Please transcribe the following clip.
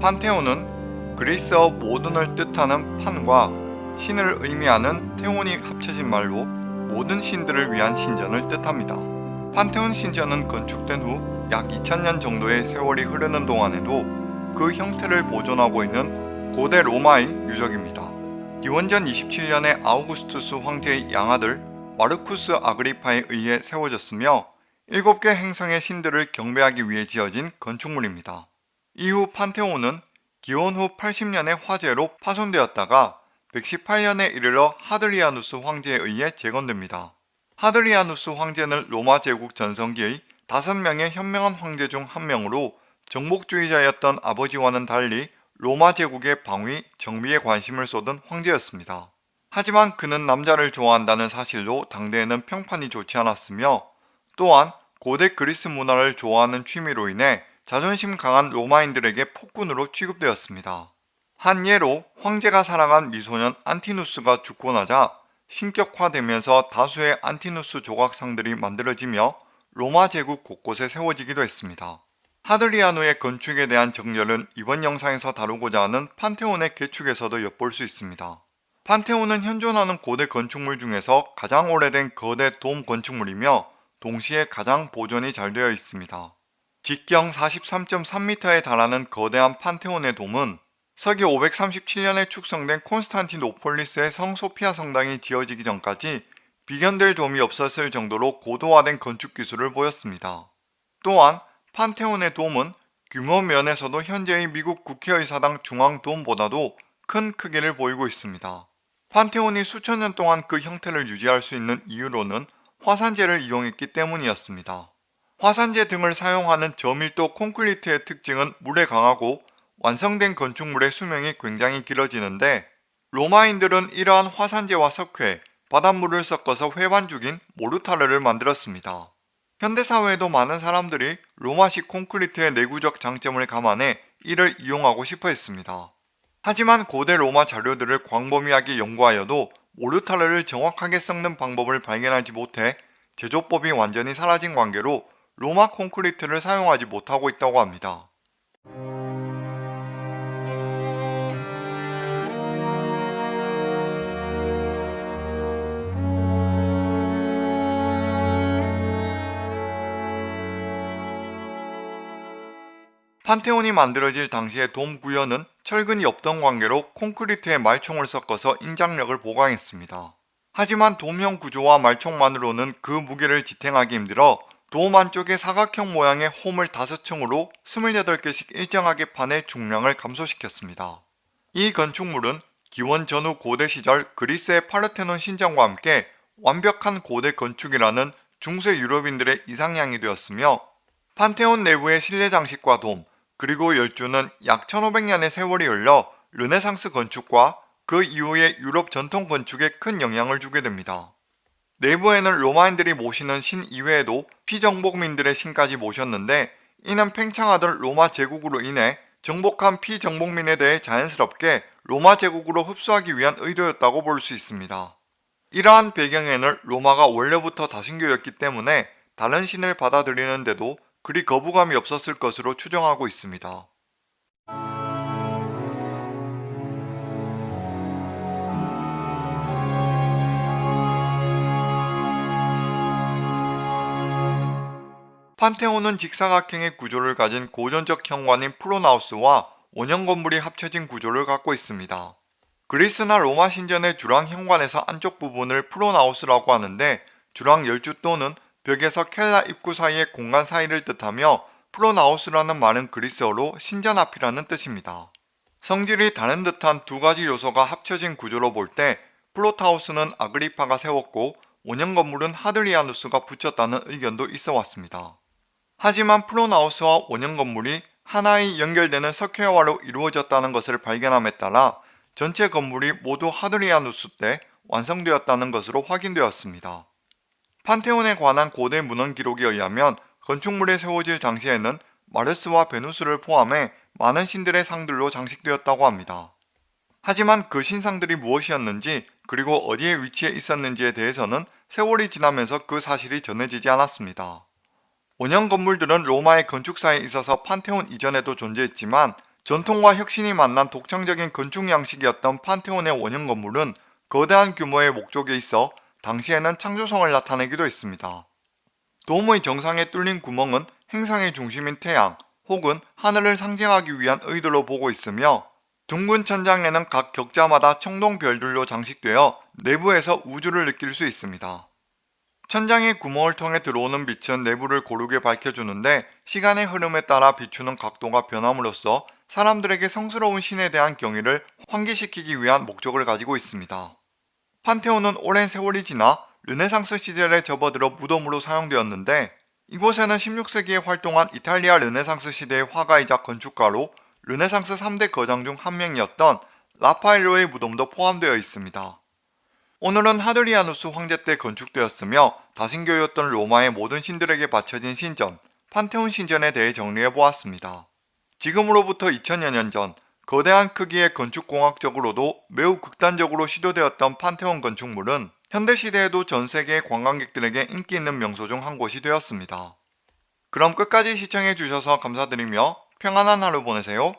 판테온은 그리스어 모든을 뜻하는 판과 신을 의미하는 테온이 합쳐진 말로 모든 신들을 위한 신전을 뜻합니다. 판테온 신전은 건축된 후 약 2000년 정도의 세월이 흐르는 동안에도 그 형태를 보존하고 있는 고대 로마의 유적입니다. 기원전 27년에 아우구스투스 황제의 양아들 마르쿠스 아그리파에 의해 세워졌으며 7개 행성의 신들을 경배하기 위해 지어진 건축물입니다. 이후 판테온은 기원 후 80년의 화재로 파손되었다가 118년에 이르러 하드리아누스 황제에 의해 재건됩니다. 하드리아누스 황제는 로마 제국 전성기의 5명의 현명한 황제 중 한 명으로 정복주의자였던 아버지와는 달리 로마 제국의 방위, 정비에 관심을 쏟은 황제였습니다. 하지만 그는 남자를 좋아한다는 사실로 당대에는 평판이 좋지 않았으며 또한 고대 그리스 문화를 좋아하는 취미로 인해 자존심 강한 로마인들에게 폭군으로 취급되었습니다. 한 예로 황제가 사랑한 미소년 안티누스가 죽고 나자 신격화되면서 다수의 안티누스 조각상들이 만들어지며 로마 제국 곳곳에 세워지기도 했습니다. 하드리아노의 건축에 대한 정렬은 이번 영상에서 다루고자 하는 판테온의 개축에서도 엿볼 수 있습니다. 판테온은 현존하는 고대 건축물 중에서 가장 오래된 거대 돔 건축물이며 동시에 가장 보존이 잘 되어 있습니다. 직경 43.3m에 달하는 거대한 판테온의 돔은 서기 537년에 축성된 콘스탄티노폴리스의 성 소피아 성당이 지어지기 전까지 비견될 돔이 없었을 정도로 고도화된 건축 기술을 보였습니다. 또한 판테온의 돔은 규모 면에서도 현재의 미국 국회의사당 중앙 돔보다도 큰 크기를 보이고 있습니다. 판테온이 수천 년 동안 그 형태를 유지할 수 있는 이유로는 화산재를 이용했기 때문이었습니다. 화산재 등을 사용하는 저밀도 콘크리트의 특징은 물에 강하고 완성된 건축물의 수명이 굉장히 길어지는데 로마인들은 이러한 화산재와 석회, 바닷물을 섞어서 회반죽인 모르타르를 만들었습니다. 현대사회에도 많은 사람들이 로마식 콘크리트의 내구적 장점을 감안해 이를 이용하고 싶어 했습니다. 하지만 고대 로마 자료들을 광범위하게 연구하여도 모르타르를 정확하게 섞는 방법을 발견하지 못해 제조법이 완전히 사라진 관계로 로마 콘크리트를 사용하지 못하고 있다고 합니다. 판테온이 만들어질 당시의 돔 구현은 철근이 없던 관계로 콘크리트에 말총을 섞어서 인장력을 보강했습니다. 하지만 돔형 구조와 말총만으로는 그 무게를 지탱하기 힘들어 돔 안쪽에 사각형 모양의 홈을 5층으로 28개씩 일정하게 판의 중량을 감소시켰습니다. 이 건축물은 기원 전후 고대 시절 그리스의 파르테논 신전과 함께 완벽한 고대 건축이라는 중세 유럽인들의 이상향이 되었으며 판테온 내부의 실내 장식과 돔, 그리고 열주는 약 1500년의 세월이 흘러 르네상스 건축과 그 이후의 유럽 전통 건축에 큰 영향을 주게 됩니다. 내부에는 로마인들이 모시는 신 이외에도 피정복민들의 신까지 모셨는데 이는 팽창하던 로마 제국으로 인해 정복한 피정복민에 대해 자연스럽게 로마 제국으로 흡수하기 위한 의도였다고 볼 수 있습니다. 이러한 배경에는 로마가 원래부터 다신교였기 때문에 다른 신을 받아들이는데도 그리 거부감이 없었을 것으로 추정하고 있습니다. 판테온은 직사각형의 구조를 가진 고전적 현관인 프로나우스와 원형 건물이 합쳐진 구조를 갖고 있습니다. 그리스나 로마 신전의 주랑 현관에서 안쪽 부분을 프로나우스라고 하는데 주랑 열주 또는 벽에서 켈라 입구 사이의 공간 사이를 뜻하며 프로나우스라는 말은 그리스어로 신전 앞이라는 뜻입니다. 성질이 다른 듯한 두 가지 요소가 합쳐진 구조로 볼때 프로타우스는 아그리파가 세웠고 원형 건물은 하드리아누스가 붙였다는 의견도 있어 왔습니다. 하지만 프로나우스와 원형 건물이 하나의 연결되는 석회화로 이루어졌다는 것을 발견함에 따라 전체 건물이 모두 하드리아누스 때 완성되었다는 것으로 확인되었습니다. 판테온에 관한 고대 문헌 기록에 의하면 건축물에 세워질 당시에는 마르스와 베누스를 포함해 많은 신들의 상들로 장식되었다고 합니다. 하지만 그 신상들이 무엇이었는지 그리고 어디에 위치해 있었는지에 대해서는 세월이 지나면서 그 사실이 전해지지 않았습니다. 원형 건물들은 로마의 건축사에 있어서 판테온 이전에도 존재했지만 전통과 혁신이 만난 독창적인 건축 양식이었던 판테온의 원형 건물은 거대한 규모의 목적에 있어 당시에는 창조성을 나타내기도 했습니다. 돔의 정상에 뚫린 구멍은 행상의 중심인 태양 혹은 하늘을 상징하기 위한 의도로 보고 있으며 둥근 천장에는 각 격자마다 청동별들로 장식되어 내부에서 우주를 느낄 수 있습니다. 천장의 구멍을 통해 들어오는 빛은 내부를 고르게 밝혀주는데 시간의 흐름에 따라 비추는 각도가 변함으로써 사람들에게 성스러운 신에 대한 경의를 환기시키기 위한 목적을 가지고 있습니다. 판테온은 오랜 세월이 지나 르네상스 시절에 접어들어 무덤으로 사용되었는데 이곳에는 16세기에 활동한 이탈리아 르네상스 시대의 화가이자 건축가로 르네상스 3대 거장 중 한 명이었던 라파엘로의 무덤도 포함되어 있습니다. 오늘은 하드리아누스 황제 때 건축되었으며 다신교였던 로마의 모든 신들에게 바쳐진 신전, 판테온 신전에 대해 정리해 보았습니다. 지금으로부터 2000여 년 전 거대한 크기의 건축공학적으로도 매우 극단적으로 시도되었던 판테온 건축물은 현대시대에도 전세계의 관광객들에게 인기 있는 명소 중 한 곳이 되었습니다. 그럼 끝까지 시청해주셔서 감사드리며 평안한 하루 보내세요.